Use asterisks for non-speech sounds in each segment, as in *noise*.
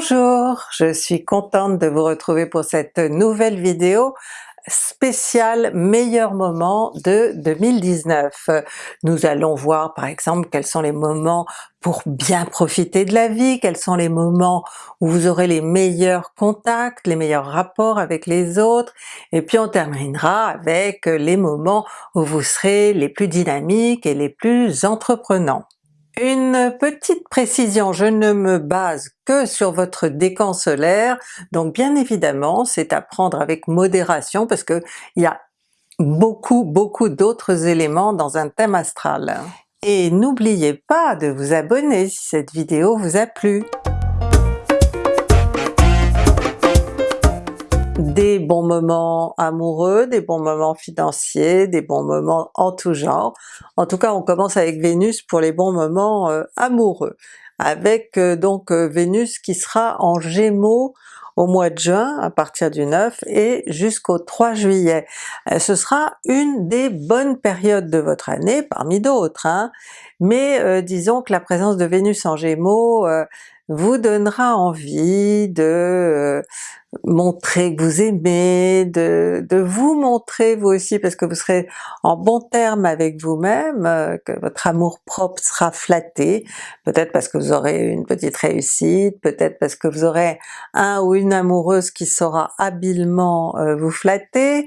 Bonjour, je suis contente de vous retrouver pour cette nouvelle vidéo spéciale meilleurs moments de 2019. Nous allons voir par exemple quels sont les moments pour bien profiter de la vie, quels sont les moments où vous aurez les meilleurs contacts, les meilleurs rapports avec les autres, et puis on terminera avec les moments où vous serez les plus dynamiques et les plus entreprenants. Une petite précision, je ne me base que sur votre décan solaire, donc bien évidemment c'est à prendre avec modération parce que il y a beaucoup beaucoup d'autres éléments dans un thème astral. Et n'oubliez pas de vous abonner si cette vidéo vous a plu. Des bons moments amoureux, des bons moments financiers, des bons moments en tout genre. En tout cas on commence avec Vénus pour les bons moments euh, amoureux, avec euh, donc euh, Vénus qui sera en Gémeaux au mois de juin à partir du 9 et jusqu'au 3 juillet. ce sera une des bonnes périodes de votre année parmi d'autres, hein. mais disons que la présence de Vénus en Gémeaux vous donnera envie de montrer que vous aimez, de, de, vous montrer vous aussi parce que vous serez en bon terme avec vous-même, euh, que votre amour propre sera flatté, peut-être parce que vous aurez une petite réussite, peut-être parce que vous aurez un ou une amoureuse qui saura habilement euh, vous flatter,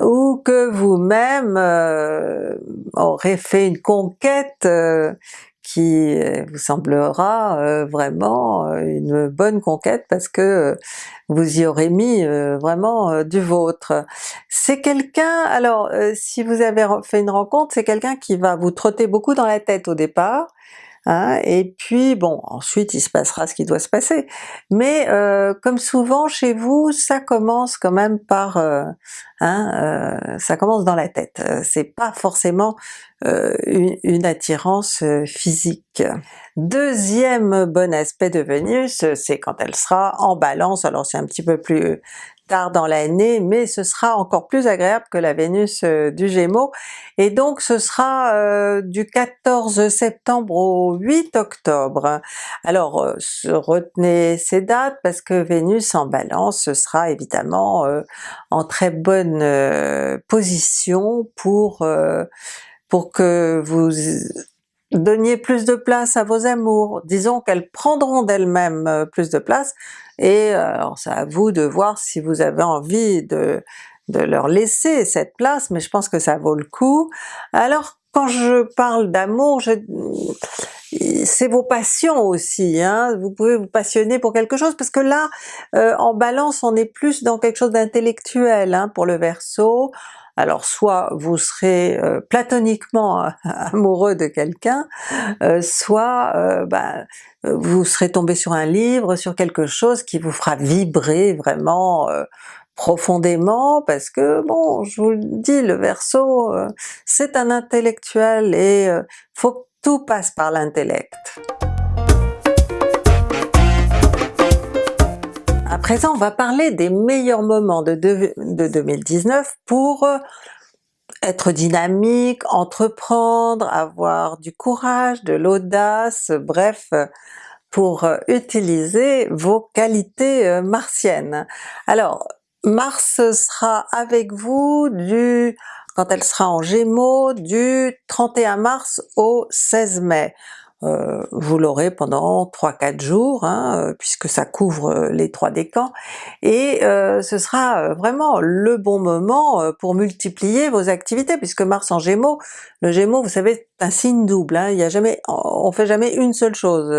ou que vous-même euh, aurez fait une conquête qui euh, vous semblera euh, vraiment euh, une bonne conquête parce que vous y aurez mis vraiment du vôtre. C'est quelqu'un, alors si vous avez fait une rencontre, c'est quelqu'un qui va vous trotter beaucoup dans la tête au départ, Hein, et puis bon, ensuite il se passera ce qui doit se passer. Mais euh, comme souvent chez vous, ça commence quand même par... Euh, hein, euh, ça commence dans la tête, c'est pas forcément une, une, attirance physique. Deuxième bon aspect de Vénus, c'est quand elle sera en Balance, alors c'est un petit peu plus tard dans l'année, mais ce sera encore plus agréable que la Vénus euh, du Gémeaux, et donc ce sera euh, du 14 septembre au 8 octobre. Alors euh, retenez ces dates parce que Vénus en Balance ce sera évidemment en très bonne position pour, pour que vous donniez plus de place à vos amours, disons qu'elles prendront d'elles-mêmes euh, plus de place, et euh, alors c'est à vous de voir si vous avez envie de, de leur laisser cette place, mais je pense que ça vaut le coup. Alors quand je parle d'amour, c'est vos passions aussi, hein? vous pouvez vous passionner pour quelque chose, parce que là, euh, en Balance, on est plus dans quelque chose d'intellectuel hein, pour le Verseau, alors soit vous serez euh, platoniquement *laughs* amoureux de quelqu'un, euh, soit euh, ben, vous serez tombé sur un livre, sur quelque chose qui vous fera vibrer vraiment profondément, parce que bon, je vous le dis, le Verseau c'est un intellectuel et faut que tout passe par l'intellect. À présent on va parler des meilleurs moments de, 2019 pour euh, être dynamique, entreprendre, avoir du courage, de l'audace, bref, pour euh, utiliser vos qualités euh, martiennes. Alors Mars sera avec vous du quand elle sera en Gémeaux du 31 mars au 16 mai. Euh, vous l'aurez pendant 3-4 jours, hein, euh, puisque ça couvre euh, les trois décans, et ce sera vraiment le bon moment pour multiplier vos activités, puisque Mars en Gémeaux, le Gémeaux vous savez c'est un signe double, hein, il y a jamais, on fait jamais une seule chose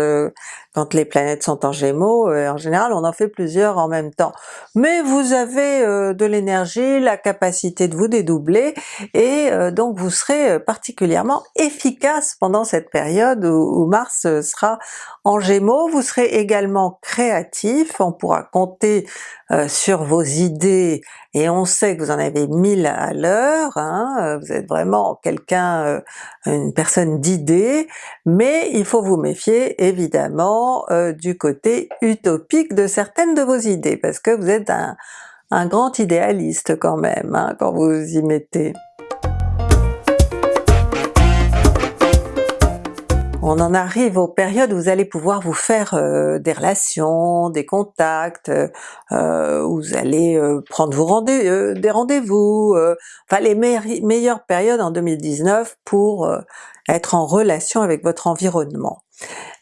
quand les planètes sont en Gémeaux, en général on en fait plusieurs en même temps. Mais vous avez de l'énergie, la capacité de vous dédoubler, et donc vous serez particulièrement efficace pendant cette période où, Mars euh, sera en Gémeaux. Vous serez également créatif, on pourra compter euh, sur vos idées et on sait que vous en avez mille à l'heure, hein, euh, vous êtes vraiment quelqu'un, une personne d'idées, mais il faut vous méfier évidemment du côté utopique de certaines de vos idées, parce que vous êtes un, grand idéaliste quand même, hein, quand vous y mettez. On en arrive aux périodes où vous allez pouvoir vous faire euh, des relations, des contacts, euh, où vous allez euh, prendre vos rendez des rendez-vous, enfin les meilleures périodes en 2019 pour être en relation avec votre environnement.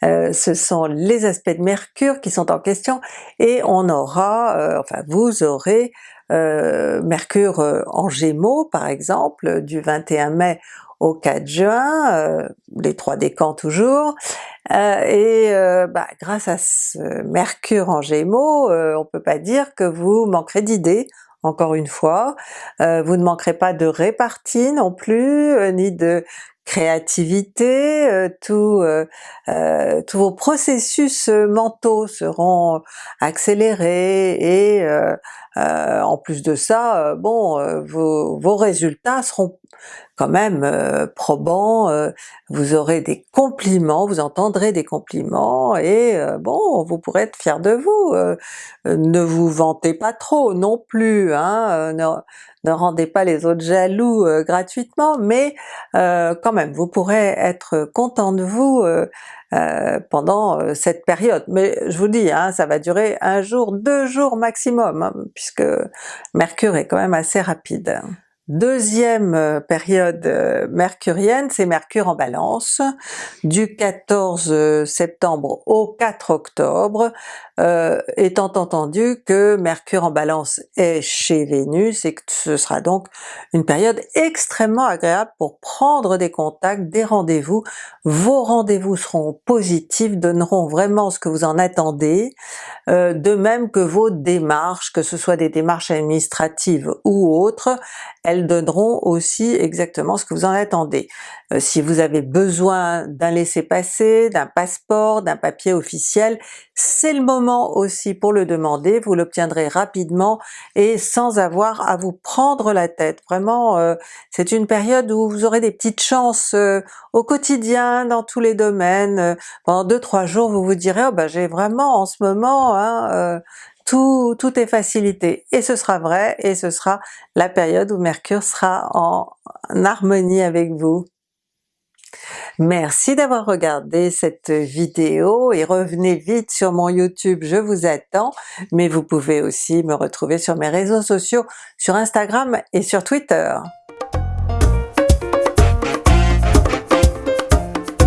ce sont les aspects de Mercure qui sont en question et on aura, enfin vous aurez Mercure en Gémeaux par exemple du 21 mai au 4 juin, euh, les trois décans toujours, euh, et euh, bah, grâce à ce Mercure en Gémeaux, on peut pas dire que vous manquerez d'idées, encore une fois, vous ne manquerez pas de répartie non plus, ni de créativité, tout, tous vos processus mentaux seront accélérés et en plus de ça, bon, vos, vos résultats seront quand même euh, probant, euh, vous aurez des compliments, vous entendrez des compliments et euh, bon, vous pourrez être fier de vous. ne vous vantez pas trop non plus, hein, rendez pas les autres jaloux gratuitement, mais quand même, vous pourrez être content de vous pendant cette période. Mais je vous dis, hein, ça va durer un jour, deux jours maximum, hein, puisque Mercure est quand même assez rapide. Deuxième euh, période euh, mercurienne, c'est Mercure en Balance, du 14 euh, septembre au 4 octobre, étant entendu que Mercure en Balance est chez Vénus et que ce sera donc une période extrêmement agréable pour prendre des contacts, des rendez-vous. Vos rendez-vous seront positifs, donneront vraiment ce que vous en attendez, de même que vos démarches, que ce soit des démarches administratives ou autres, donneront aussi exactement ce que vous en attendez. Euh, si vous avez besoin d'un laissez-passer, d'un passeport, d'un papier officiel, c'est le moment aussi pour le demander, vous l'obtiendrez rapidement et sans avoir à vous prendre la tête. Vraiment, euh, c'est une période où vous aurez des petites chances euh, au quotidien, dans tous les domaines. pendant deux trois jours, vous vous direz oh ben j'ai vraiment en ce moment hein, tout, tout est facilité. Et ce sera vrai, et ce sera la période où Mercure sera en harmonie avec vous. Merci d'avoir regardé cette vidéo et revenez vite sur mon YouTube, je vous attends, mais vous pouvez aussi me retrouver sur mes réseaux sociaux, sur Instagram et sur Twitter.